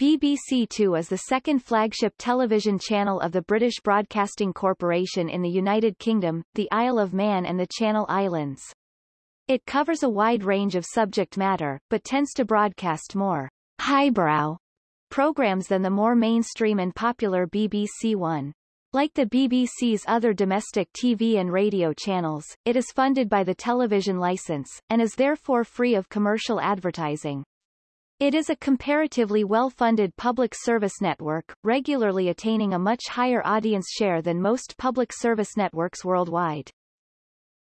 BBC Two is the second flagship television channel of the British Broadcasting Corporation in the United Kingdom, the Isle of Man and the Channel Islands. It covers a wide range of subject matter, but tends to broadcast more highbrow programs than the more mainstream and popular BBC One. Like the BBC's other domestic TV and radio channels, it is funded by the television license, and is therefore free of commercial advertising. It is a comparatively well-funded public service network, regularly attaining a much higher audience share than most public service networks worldwide.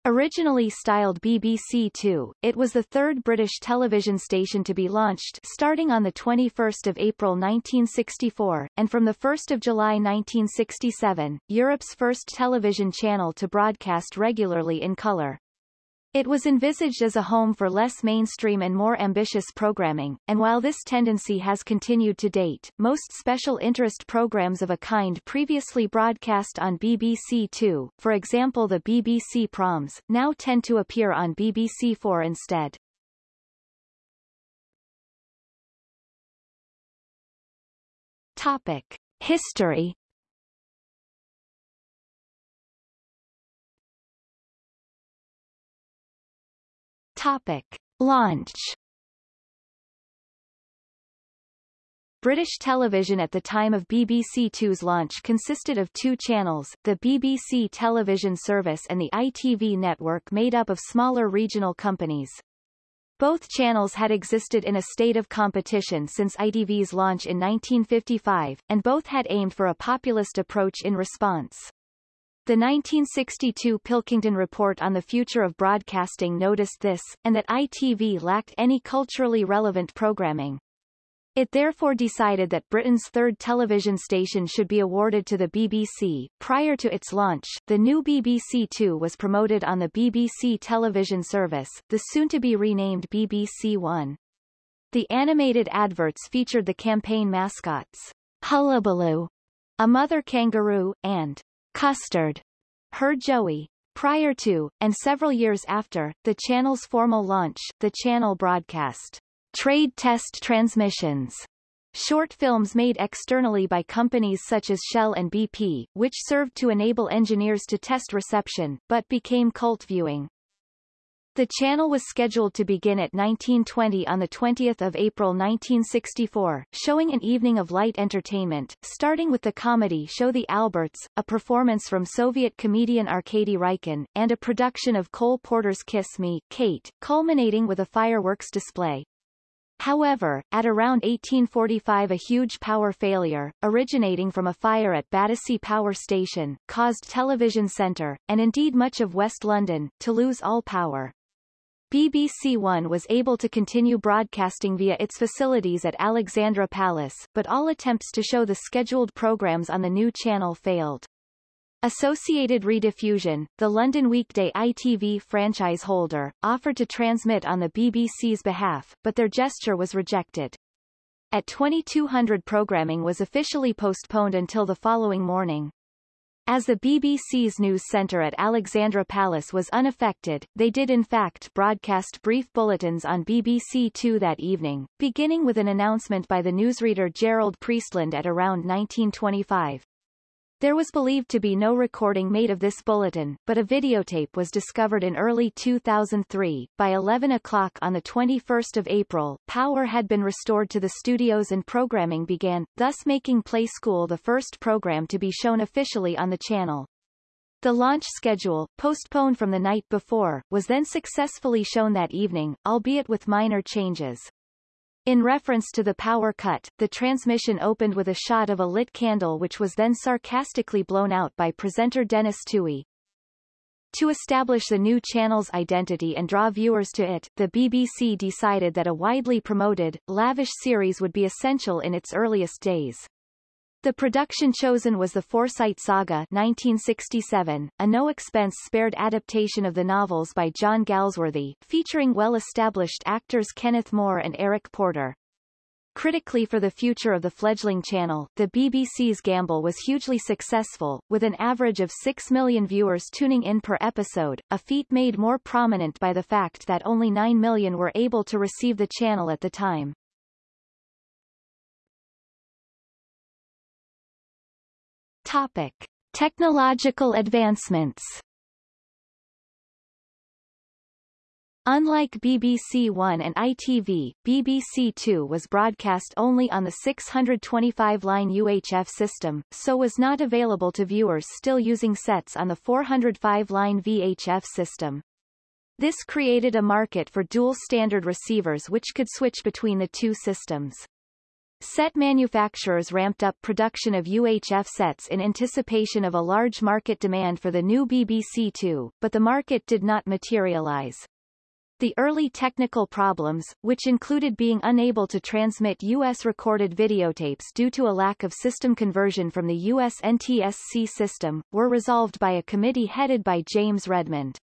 Originally styled BBC Two, it was the third British television station to be launched starting on 21 April 1964, and from 1 July 1967, Europe's first television channel to broadcast regularly in colour. It was envisaged as a home for less mainstream and more ambitious programming, and while this tendency has continued to date, most special interest programs of a kind previously broadcast on BBC Two, for example the BBC Proms, now tend to appear on BBC Four instead. Topic. History Topic. Launch British television at the time of BBC Two's launch consisted of two channels, the BBC television service and the ITV network made up of smaller regional companies. Both channels had existed in a state of competition since ITV's launch in 1955, and both had aimed for a populist approach in response. The 1962 Pilkington Report on the Future of Broadcasting noticed this, and that ITV lacked any culturally relevant programming. It therefore decided that Britain's third television station should be awarded to the BBC. Prior to its launch, the new BBC Two was promoted on the BBC television service, the soon-to-be renamed BBC One. The animated adverts featured the campaign mascots, Hullabaloo, a mother kangaroo, and Custard, her Joey. Prior to, and several years after, the channel's formal launch, the channel broadcast trade test transmissions, short films made externally by companies such as Shell and BP, which served to enable engineers to test reception, but became cult viewing. The channel was scheduled to begin at 1920 on 20 April 1964, showing an evening of light entertainment, starting with the comedy show The Alberts, a performance from Soviet comedian Arkady Raikin, and a production of Cole Porter's Kiss Me, Kate, culminating with a fireworks display. However, at around 1845 a huge power failure, originating from a fire at Battersea Power Station, caused Television Centre, and indeed much of West London, to lose all power. BBC One was able to continue broadcasting via its facilities at Alexandra Palace, but all attempts to show the scheduled programs on the new channel failed. Associated Rediffusion, the London weekday ITV franchise holder, offered to transmit on the BBC's behalf, but their gesture was rejected. At 2200 programming was officially postponed until the following morning. As the BBC's news centre at Alexandra Palace was unaffected, they did in fact broadcast brief bulletins on BBC Two that evening, beginning with an announcement by the newsreader Gerald Priestland at around 1925. There was believed to be no recording made of this bulletin, but a videotape was discovered in early 2003. By 11 o'clock on 21 April, power had been restored to the studios and programming began, thus making Play School the first program to be shown officially on the channel. The launch schedule, postponed from the night before, was then successfully shown that evening, albeit with minor changes. In reference to the power cut, the transmission opened with a shot of a lit candle which was then sarcastically blown out by presenter Denis Tuohy. To establish the new channel's identity and draw viewers to it, the BBC decided that a widely promoted, lavish series would be essential in its earliest days. The production chosen was the Forsyte Saga 1967, a no-expense spared adaptation of the novels by John Galsworthy, featuring well-established actors Kenneth More and Eric Porter. Critically for the future of the fledgling channel, the BBC's gamble was hugely successful, with an average of 6 million viewers tuning in per episode, a feat made more prominent by the fact that only 9 million were able to receive the channel at the time. Topic. Technological advancements Unlike BBC One and ITV, BBC Two was broadcast only on the 625-line UHF system, so was not available to viewers still using sets on the 405-line VHF system. This created a market for dual-standard receivers which could switch between the two systems. Set manufacturers ramped up production of UHF sets in anticipation of a large market demand for the new BBC Two, but the market did not materialize. The early technical problems, which included being unable to transmit U.S. recorded videotapes due to a lack of system conversion from the U.S. NTSC system, were resolved by a committee headed by James Redmond.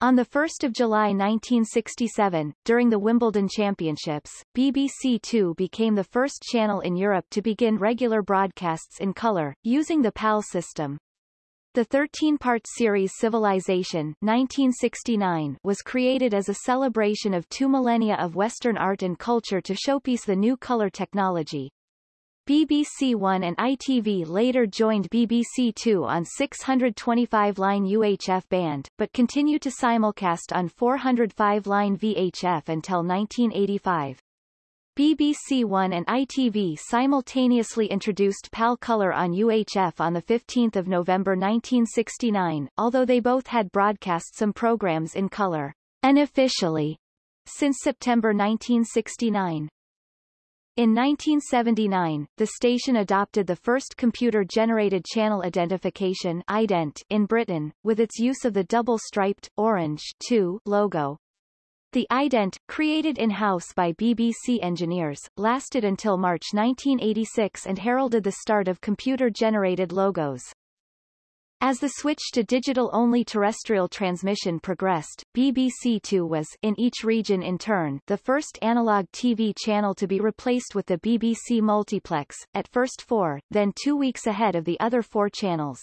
On 1 July 1967, during the Wimbledon Championships, BBC Two became the first channel in Europe to begin regular broadcasts in color, using the PAL system. The 13-part series Civilization 1969 was created as a celebration of two millennia of Western art and culture to showpiece the new color technology. BBC One and ITV later joined BBC Two on 625-line UHF band, but continued to simulcast on 405-line VHF until 1985. BBC One and ITV simultaneously introduced PAL Color on UHF on 15 November 1969, although they both had broadcast some programs in color, unofficially, since September 1969. In 1979, the station adopted the first computer-generated channel identification ident in Britain, with its use of the double-striped, orange 2 logo. The ident, created in-house by BBC engineers, lasted until March 1986 and heralded the start of computer-generated logos. As the switch to digital-only terrestrial transmission progressed, BBC Two was, in each region in turn, the first analog TV channel to be replaced with the BBC multiplex, at first four, then two weeks ahead of the other four channels.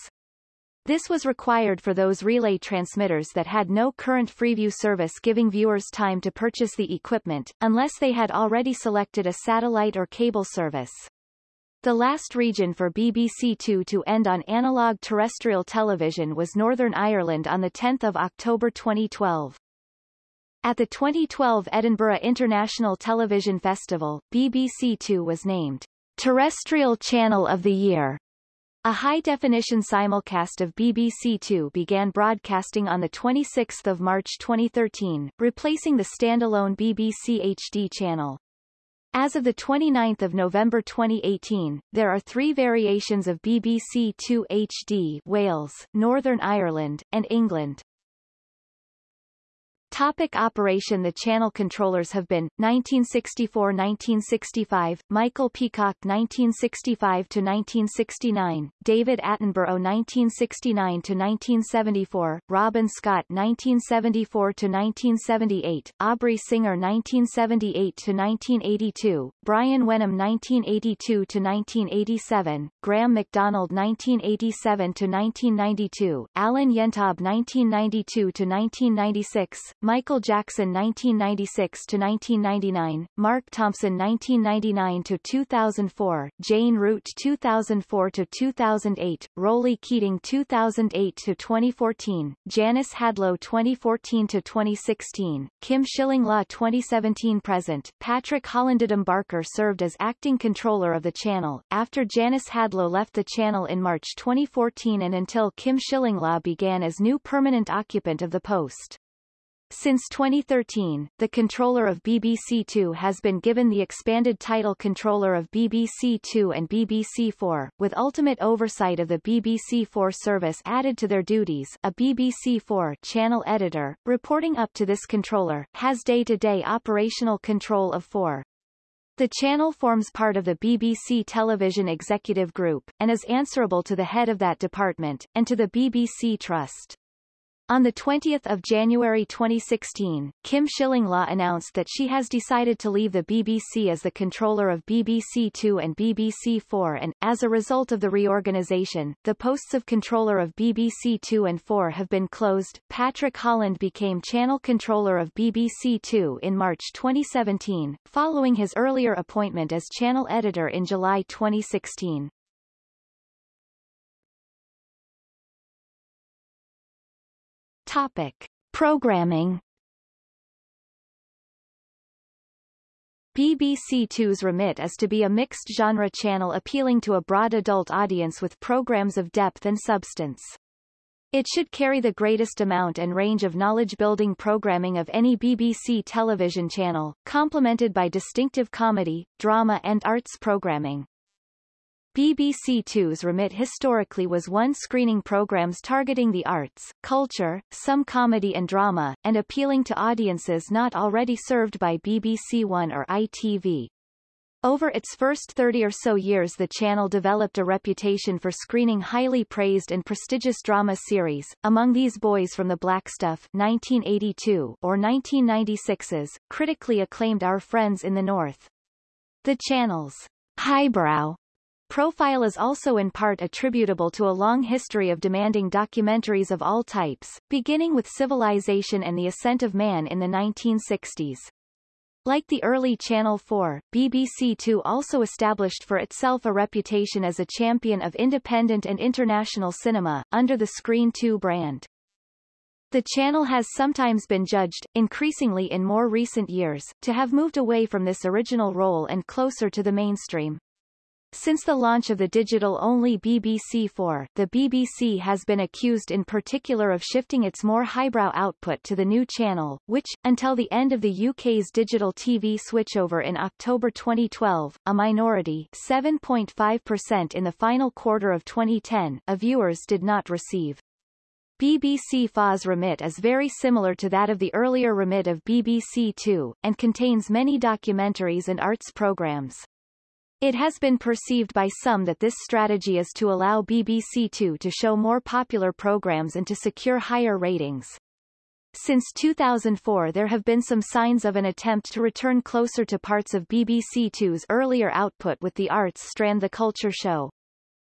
This was required for those relay transmitters that had no current Freeview service giving viewers time to purchase the equipment, unless they had already selected a satellite or cable service. The last region for BBC Two to end on analog terrestrial television was Northern Ireland on 10 October 2012. At the 2012 Edinburgh International Television Festival, BBC Two was named Terrestrial Channel of the Year a high-definition simulcast of BBC Two began broadcasting on 26 March 2013, replacing the standalone BBC HD channel. As of 29 November 2018, there are three variations of BBC Two HD Wales, Northern Ireland, and England. Topic operation The channel controllers have been 1964-1965, Michael Peacock 1965-1969, David Attenborough 1969-1974, Robin Scott 1974-1978, Aubrey Singer 1978-1982, Brian Wenham 1982-1987, Graeme MacDonald 1987-1992, Alan Yentob 1992-1996, Michael Jackson 1996-1999, Mark Thompson 1999-2004, Jane Root 2004-2008, Roly Keating 2008-2014, Janice Hadlow 2014-2016, Kim Shillinglaw 2017-present, Patrick Holland Adam Barker served as acting controller of the channel, after Janice Hadlow left the channel in March 2014 and until Kim Shillinglaw began as new permanent occupant of the post. Since 2013, the controller of BBC Two has been given the expanded title Controller of BBC Two and BBC Four, with ultimate oversight of the BBC Four service added to their duties. A BBC Four channel editor, reporting up to this controller, has day-to-day -day operational control of Four. The channel forms part of the BBC Television Executive Group, and is answerable to the head of that department, and to the BBC Trust. On 20 January 2016, Kim Shillinglaw announced that she has decided to leave the BBC as the controller of BBC Two and BBC Four and, as a result of the reorganisation, the posts of controller of BBC Two and Four have been closed. Patrick Holland became channel controller of BBC Two in March 2017, following his earlier appointment as channel editor in July 2016. Topic. Programming BBC Two's remit is to be a mixed-genre channel appealing to a broad adult audience with programs of depth and substance. It should carry the greatest amount and range of knowledge-building programming of any BBC television channel, complemented by distinctive comedy, drama and arts programming. BBC Two's remit historically was one screening programs targeting the arts, culture, some comedy and drama, and appealing to audiences not already served by BBC One or ITV. Over its first 30 or so years the channel developed a reputation for screening highly praised and prestigious drama series, among these Boys from the Blackstuff 1982 or 1996's, critically acclaimed Our Friends in the North. The channel's highbrow profile is also in part attributable to a long history of demanding documentaries of all types, beginning with Civilization and the Ascent of Man in the 1960s. Like the early Channel 4, BBC Two also established for itself a reputation as a champion of independent and international cinema, under the Screen 2 brand. The channel has sometimes been judged, increasingly in more recent years, to have moved away from this original role and closer to the mainstream. Since the launch of the digital-only BBC4, the BBC has been accused in particular of shifting its more highbrow output to the new channel, which, until the end of the UK's digital TV switchover in October 2012, a minority 7.5% in the final quarter of 2010 of viewers did not receive. BBC Four's remit is very similar to that of the earlier remit of BBC Two, and contains many documentaries and arts programs. It has been perceived by some that this strategy is to allow BBC Two to show more popular programs and to secure higher ratings. Since 2004 there have been some signs of an attempt to return closer to parts of BBC Two's earlier output with the arts strand The Culture Show.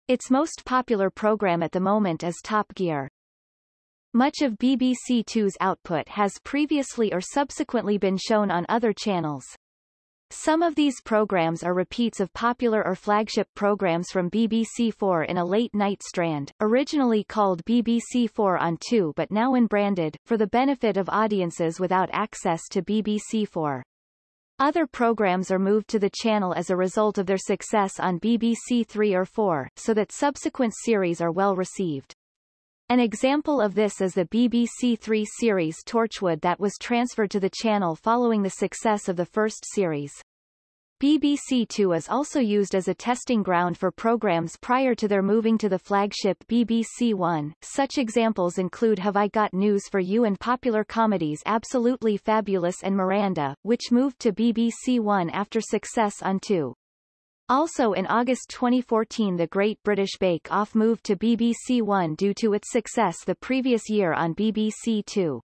Its most popular program at the moment is Top Gear. Much of BBC Two's output has previously or subsequently been shown on other channels. Some of these programs are repeats of popular or flagship programs from BBC4 in a late-night strand, originally called BBC4 on 2 but now unbranded, for the benefit of audiences without access to BBC4. Other programs are moved to the channel as a result of their success on BBC 3 or 4, so that subsequent series are well received. An example of this is the BBC Three series Torchwood that was transferred to the channel following the success of the first series. BBC Two is also used as a testing ground for programs prior to their moving to the flagship BBC One. Such examples include Have I Got News for You and popular comedies Absolutely Fabulous and Miranda, which moved to BBC One after success on Two. Also in August 2014 The Great British Bake Off moved to BBC One due to its success the previous year on BBC Two.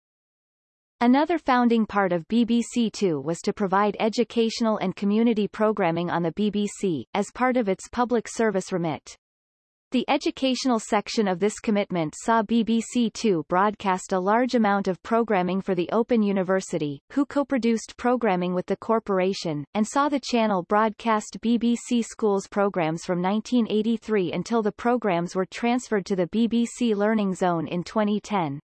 Another founding part of BBC Two was to provide educational and community programming on the BBC, as part of its public service remit. The educational section of this commitment saw BBC Two broadcast a large amount of programming for the Open University, who co-produced programming with the corporation, and saw the channel broadcast BBC Schools programs from 1983 until the programs were transferred to the BBC Learning Zone in 2010.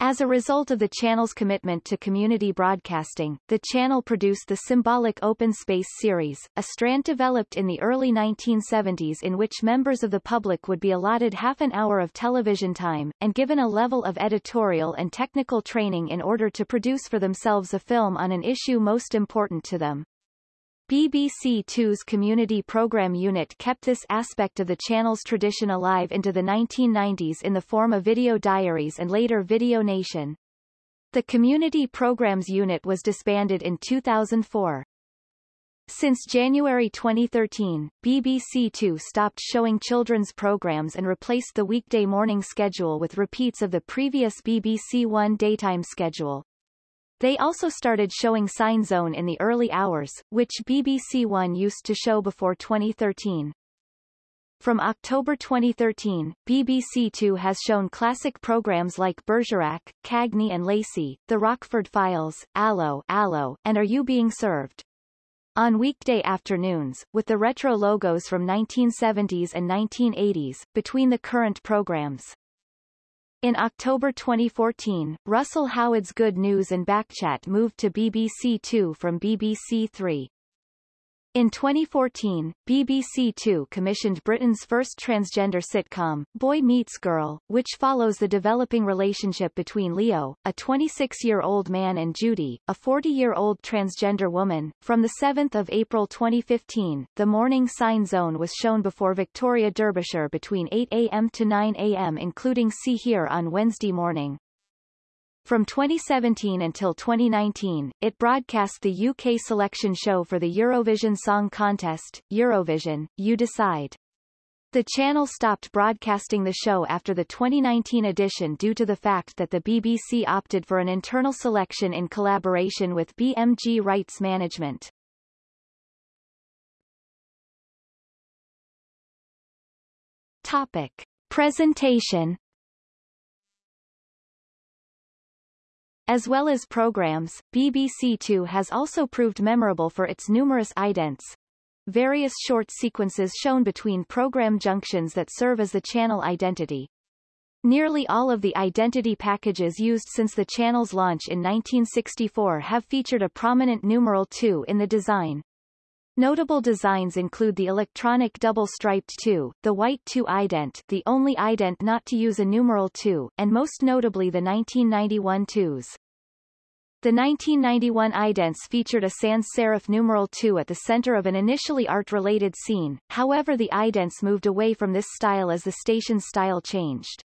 As a result of the channel's commitment to community broadcasting, the channel produced the symbolic Open Space series, a strand developed in the early 1970s in which members of the public would be allotted half an hour of television time, and given a level of editorial and technical training in order to produce for themselves a film on an issue most important to them. BBC Two's community program unit kept this aspect of the channel's tradition alive into the 1990s in the form of Video Diaries and later Video Nation. The Community Programs Unit was disbanded in 2004. Since January 2013, BBC Two stopped showing children's programs and replaced the weekday morning schedule with repeats of the previous BBC One daytime schedule. They also started showing Sign Zone in the early hours, which BBC One used to show before 2013. From October 2013, BBC Two has shown classic programs like Bergerac, Cagney and Lacey, The Rockford Files, Allo, Allo, and Are You Being Served? On weekday afternoons, with the retro logos from 1970s and 1980s, between the current programs. In October 2014, Russell Howard's Good News and Backchat moved to BBC Two from BBC Three. In 2014, BBC Two commissioned Britain's first transgender sitcom, Boy Meets Girl, which follows the developing relationship between Leo, a 26-year-old man and Judy, a 40-year-old transgender woman. From 7 April 2015, The Morning Sign Zone was shown before Victoria Derbyshire between 8 a.m. to 9 a.m. including See Hear on Wednesday morning. From 2017 until 2019, it broadcast the UK selection show for the Eurovision Song Contest, Eurovision, You Decide. The channel stopped broadcasting the show after the 2019 edition due to the fact that the BBC opted for an internal selection in collaboration with BMG Rights Management. Topic. Presentation As well as programs, BBC Two has also proved memorable for its numerous idents, various short sequences shown between program junctions that serve as the channel identity. Nearly all of the identity packages used since the channel's launch in 1964 have featured a prominent numeral 2 in the design. Notable designs include the electronic double-striped 2, the white 2 ident the only ident not to use a numeral 2, and most notably the 1991 2s. The 1991 idents featured a sans serif numeral 2 at the center of an initially art-related scene, however the idents moved away from this style as the station's style changed.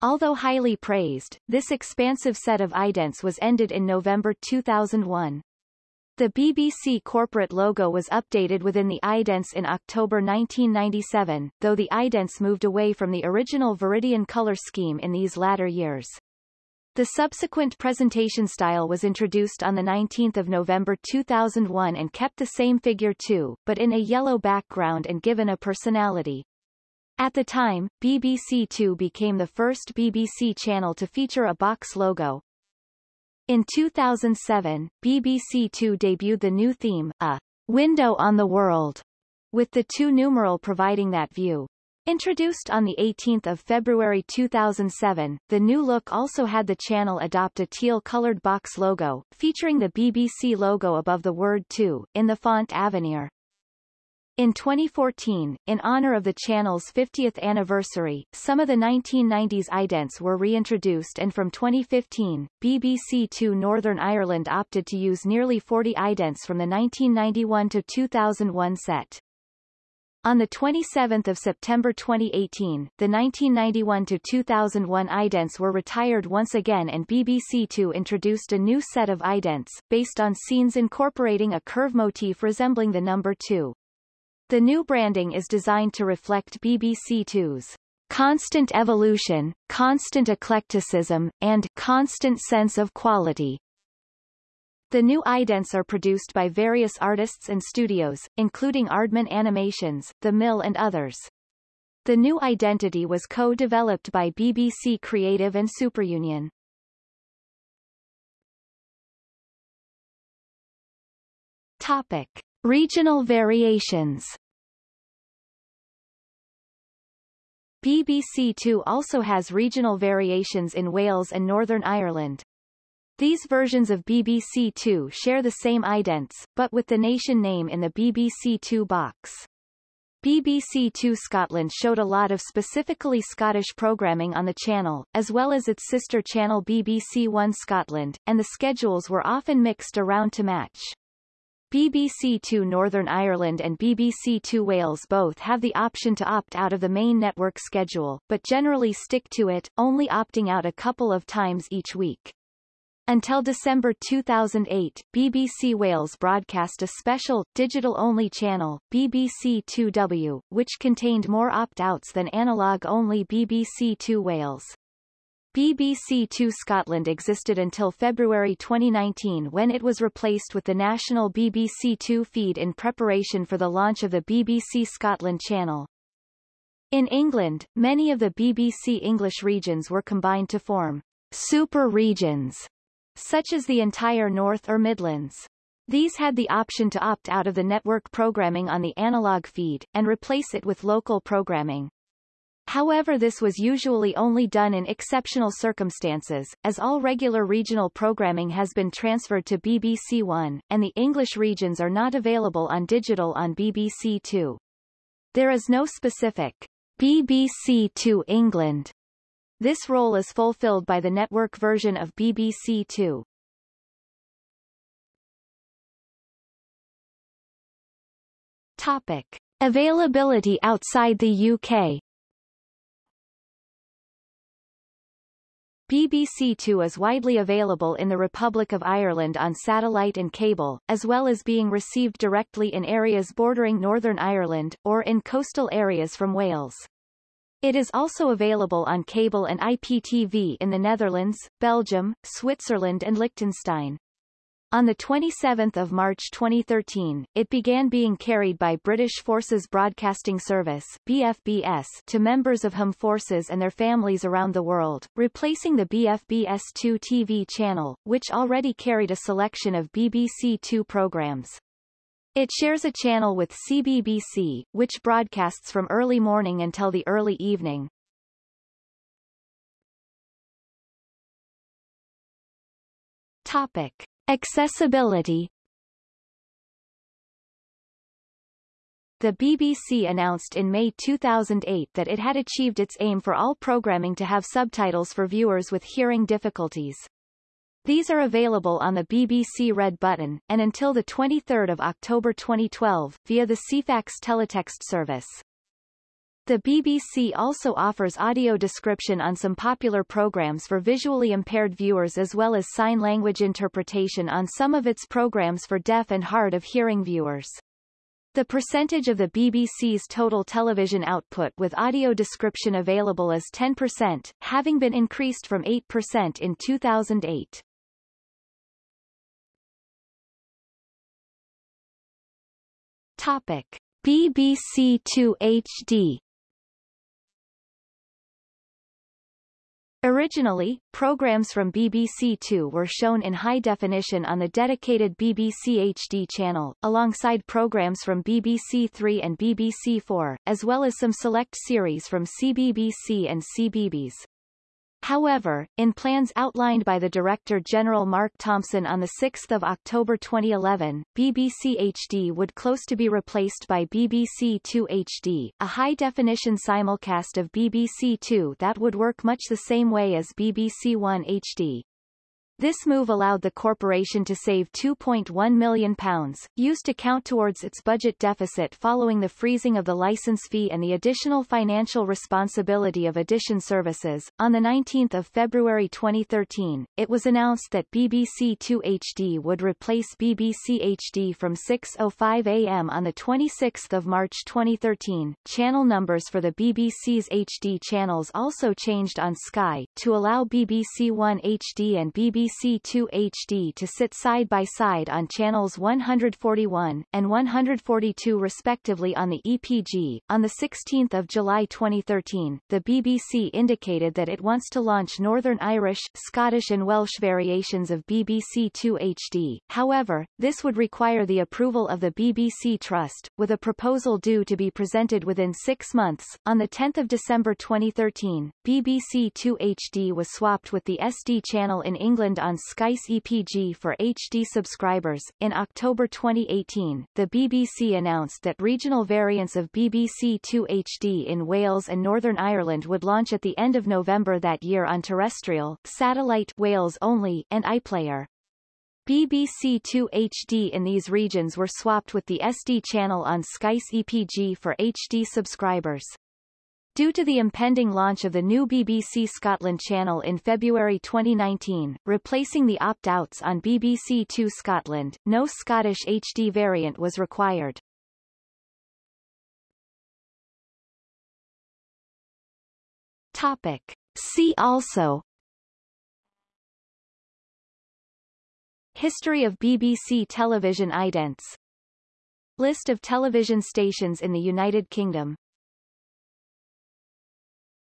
Although highly praised, this expansive set of idents was ended in November 2001. The BBC corporate logo was updated within the idents in October 1997, though the idents moved away from the original Viridian color scheme in these latter years. The subsequent presentation style was introduced on 19 November 2001 and kept the same figure too, but in a yellow background and given a personality. At the time, BBC Two became the first BBC channel to feature a box logo, in 2007, BBC Two debuted the new theme, a window on the world, with the two numeral providing that view. Introduced on 18 February 2007, the new look also had the channel adopt a teal-colored box logo, featuring the BBC logo above the word 2, in the font Avenir. In 2014, in honor of the channel's 50th anniversary, some of the 1990s idents were reintroduced and from 2015, BBC Two Northern Ireland opted to use nearly 40 idents from the 1991 to 2001 set. On 27 September 2018, the 1991 to 2001 idents were retired once again and BBC Two introduced a new set of idents, based on scenes incorporating a curve motif resembling the number 2. The new branding is designed to reflect BBC Two's constant evolution, constant eclecticism, and constant sense of quality. The new idents are produced by various artists and studios, including Aardman Animations, The Mill and others. The new identity was co-developed by BBC Creative and Superunion. Topic. Regional variations BBC Two also has regional variations in Wales and Northern Ireland. These versions of BBC Two share the same idents, but with the nation name in the BBC Two box. BBC Two Scotland showed a lot of specifically Scottish programming on the channel, as well as its sister channel BBC One Scotland, and the schedules were often mixed around to match. BBC Two Northern Ireland and BBC Two Wales both have the option to opt out of the main network schedule, but generally stick to it, only opting out a couple of times each week. Until December 2008, BBC Wales broadcast a special, digital-only channel, BBC 2W, which contained more opt-outs than analog-only BBC 2 Wales. BBC Two Scotland existed until February 2019 when it was replaced with the national BBC Two feed in preparation for the launch of the BBC Scotland channel. In England, many of the BBC English regions were combined to form super regions, such as the entire North or Midlands. These had the option to opt out of the network programming on the analog feed, and replace it with local programming. However this was usually only done in exceptional circumstances, as all regular regional programming has been transferred to BBC One, and the English regions are not available on digital on BBC Two. There is no specific BBC Two England. This role is fulfilled by the network version of BBC Two. Topic. Availability outside the UK BBC Two is widely available in the Republic of Ireland on satellite and cable, as well as being received directly in areas bordering Northern Ireland, or in coastal areas from Wales. It is also available on cable and IPTV in the Netherlands, Belgium, Switzerland and Liechtenstein. On 27 March 2013, it began being carried by British Forces Broadcasting Service BFBS to members of HM forces and their families around the world, replacing the BFBS2 TV channel, which already carried a selection of BBC Two programs. It shares a channel with CBBC, which broadcasts from early morning until the early evening. Topic. Accessibility The BBC announced in May 2008 that it had achieved its aim for all programming to have subtitles for viewers with hearing difficulties. These are available on the BBC Red button, and until 23 October 2012, via the Ceefax teletext service. The BBC also offers audio description on some popular programs for visually impaired viewers as well as sign language interpretation on some of its programs for deaf and hard of hearing viewers. The percentage of the BBC's total television output with audio description available is 10%, having been increased from 8% in 2008. Topic. BBC 2 HD Originally, programs from BBC Two were shown in high definition on the dedicated BBC HD channel, alongside programs from BBC Three and BBC Four, as well as some select series from CBBC and CBeebies. However, in plans outlined by the Director General Mark Thompson on 6 October 2011, BBC HD would close to be replaced by BBC 2 HD, a high-definition simulcast of BBC Two that would work much the same way as BBC One HD. This move allowed the corporation to save £2.1 million, used to count towards its budget deficit following the freezing of the license fee and the additional financial responsibility of addition Services. On 19 February 2013, it was announced that BBC 2 HD would replace BBC HD from 6.05 am on 26 March 2013. Channel numbers for the BBC's HD channels also changed on Sky, to allow BBC One HD and BBC BBC2 HD to sit side by side on channels 141 and 142 respectively on the EPG. On 16 July 2013, the BBC indicated that it wants to launch Northern Irish, Scottish and Welsh variations of BBC2 HD. However, this would require the approval of the BBC Trust, with a proposal due to be presented within six months. On 10 December 2013, BBC 2 HD was swapped with the SD channel in England on Sky's EPG for HD subscribers. In October 2018, the BBC announced that regional variants of BBC 2 HD in Wales and Northern Ireland would launch at the end of November that year on terrestrial, satellite Wales only, and iPlayer. BBC 2 HD in these regions were swapped with the SD channel on Sky's EPG for HD subscribers. Due to the impending launch of the new BBC Scotland channel in February 2019, replacing the opt-outs on BBC Two Scotland, no Scottish HD variant was required. Topic. See also History of BBC television idents List of television stations in the United Kingdom